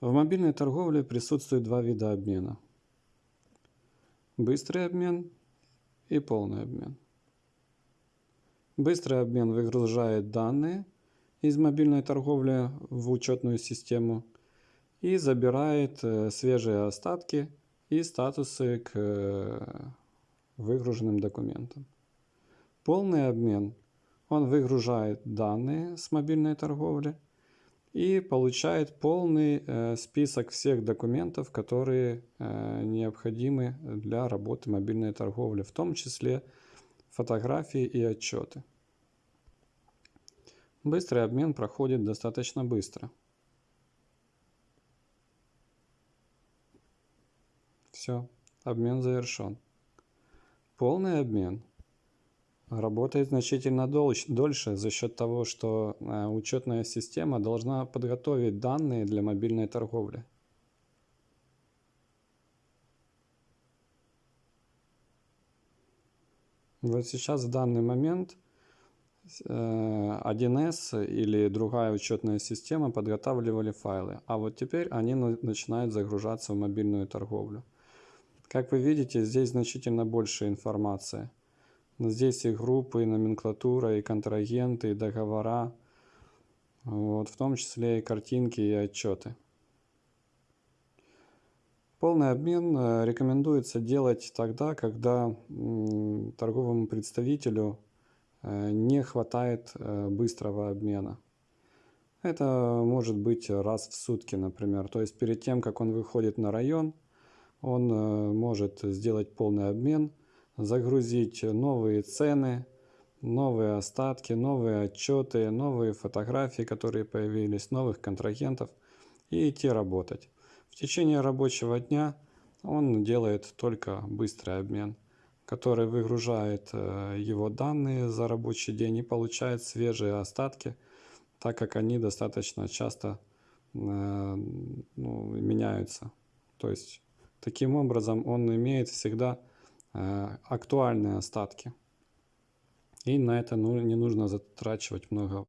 В мобильной торговле присутствует два вида обмена. Быстрый обмен и полный обмен. Быстрый обмен выгружает данные из мобильной торговли в учетную систему и забирает э, свежие остатки и статусы к э, выгруженным документам. Полный обмен, он выгружает данные с мобильной торговли и получает полный э, список всех документов, которые э, необходимы для работы мобильной торговли, в том числе фотографии и отчеты. Быстрый обмен проходит достаточно быстро. Все, обмен завершен. Полный обмен работает значительно дольше за счет того, что э, учетная система должна подготовить данные для мобильной торговли. Вот сейчас в данный момент 1С э, или другая учетная система подготавливали файлы, а вот теперь они начинают загружаться в мобильную торговлю. Как вы видите, здесь значительно больше информации. Здесь и группы, и номенклатура, и контрагенты, и договора, вот, в том числе и картинки, и отчеты. Полный обмен э, рекомендуется делать тогда, когда торговому представителю э, не хватает э, быстрого обмена. Это может быть раз в сутки, например. То есть перед тем, как он выходит на район, он может сделать полный обмен – загрузить новые цены, новые остатки, новые отчеты, новые фотографии, которые появились, новых контрагентов и идти работать. В течение рабочего дня он делает только быстрый обмен, который выгружает э, его данные за рабочий день и получает свежие остатки, так как они достаточно часто э, ну, меняются. То есть таким образом он имеет всегда актуальные остатки. И на это ну, не нужно затрачивать много